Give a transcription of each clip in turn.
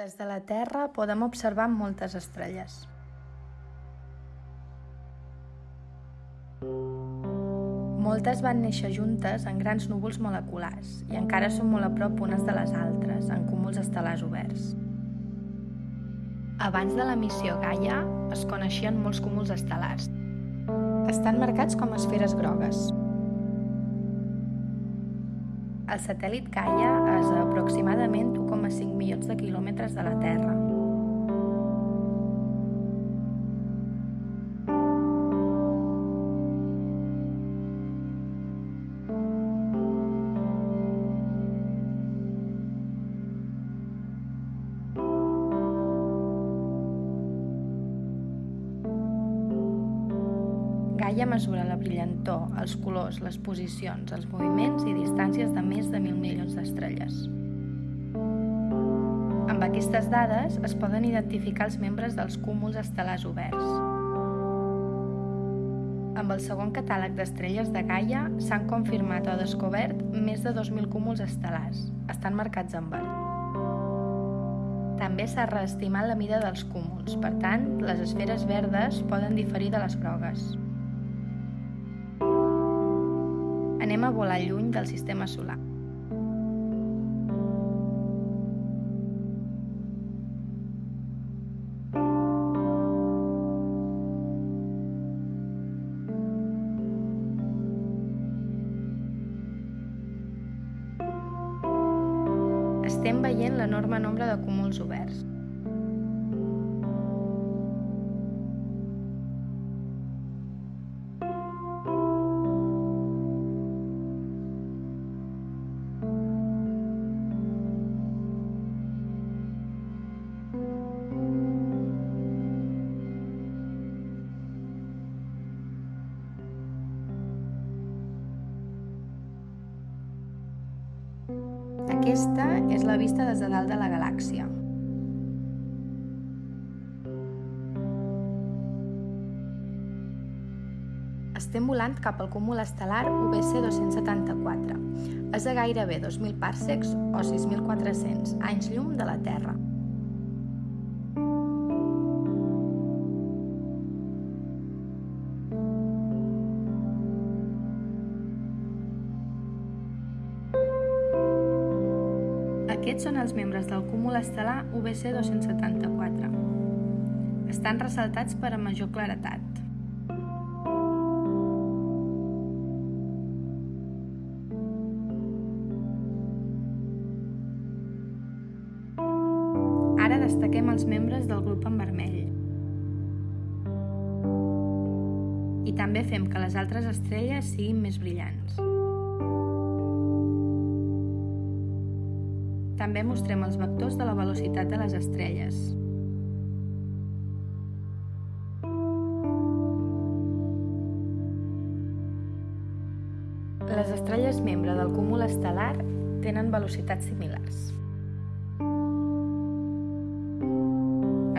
Des de la Terra podem observar moltes estrelles. Moltes van néixer juntes en grans núvols moleculars i encara són molt a prop unes de les altres, en cúmuls estel·lars oberts. Abans de la missió Gaia es coneixien molts cúmuls estel·lars. Estan marcats com esferes grogues. El satèl·lit Gaia és a aproximadament 1,5 milions de quilòmetres de la Terra. Gaia mesura la brillantor, els colors, les posicions, els moviments i distàncies de més de mil milions d'estrelles. Amb aquestes dades es poden identificar els membres dels cúmuls estel·lars oberts. Amb el segon catàleg d'estrelles de Gaia s'han confirmat o descobert més de 2.000 cúmuls estel·lars. Estan marcats en verd. També s'ha reestimat la mida dels cúmuls, per tant, les esferes verdes poden diferir de les grogues. Anem a volar lluny del sistema solar. Estem veient l'enorme nombre de cúmuls oberts. Aquesta és la vista des de dalt de la galàxia. Estem volant cap al cúmul estel·lar UBC 274. És a gairebé 2.000 pàrsecs o 6.400 anys llum de la Terra. Aquests són els membres del cúmul estel·lar UBC 274. Estan ressaltats per a major claretat. Ara destaquem els membres del grup en vermell. I també fem que les altres estrelles siguin més brillants. També mostrem els vectors de la velocitat de les estrelles. Les estrelles membre del cúmul estel·lar tenen velocitats similars.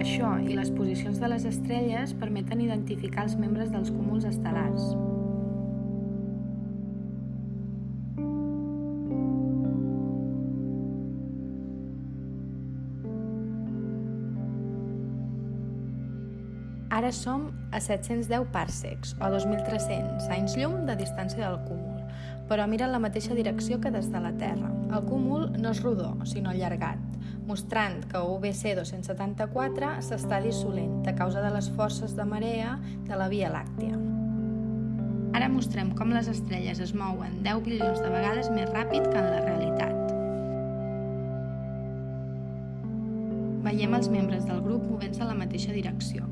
Això i les posicions de les estrelles permeten identificar els membres dels cúmuls estel·lars. Ara som a 710 pàrsecs, o 2.300 anys llum de distància del cúmul, però mira en la mateixa direcció que des de la Terra. El cúmul no és rodó, sinó allargat, mostrant que UBC 274 s'està dissolent a causa de les forces de marea de la Via Làctia. Ara mostrem com les estrelles es mouen 10 bilions de vegades més ràpid que en la realitat. Veiem els membres del grup movent-se en la mateixa direcció.